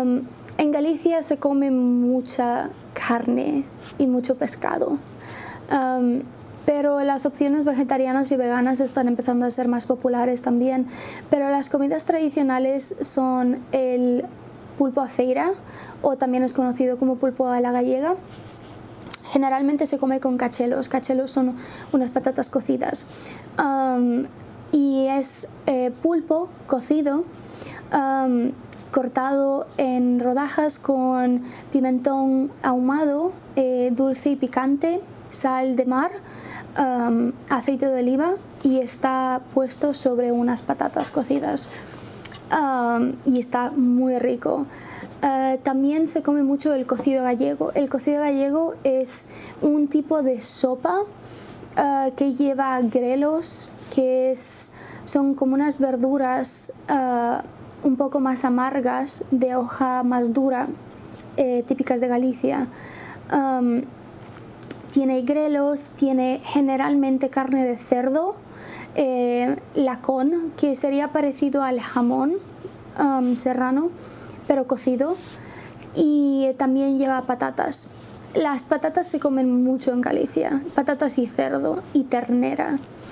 Um, en Galicia se come mucha carne y mucho pescado. Um, pero las opciones vegetarianas y veganas están empezando a ser más populares también. Pero las comidas tradicionales son el pulpo a feira o también es conocido como pulpo a la gallega. Generalmente se come con cachelos. Cachelos son unas patatas cocidas. Um, y es eh, pulpo cocido um, cortado en rodajas con pimentón ahumado, eh, dulce y picante, sal de mar, um, aceite de oliva y está puesto sobre unas patatas cocidas um, y está muy rico. Uh, también se come mucho el cocido gallego. El cocido gallego es un tipo de sopa uh, que lleva grelos, que es, son como unas verduras un poco más amargas, de hoja más dura, eh, típicas de Galicia. Tiene grelos, tiene generalmente carne de cerdo, eh, lacón, que sería parecido al jamón serrano, pero cocido, y también lleva patatas. Las patatas se comen mucho en Galicia, patatas y cerdo y ternera.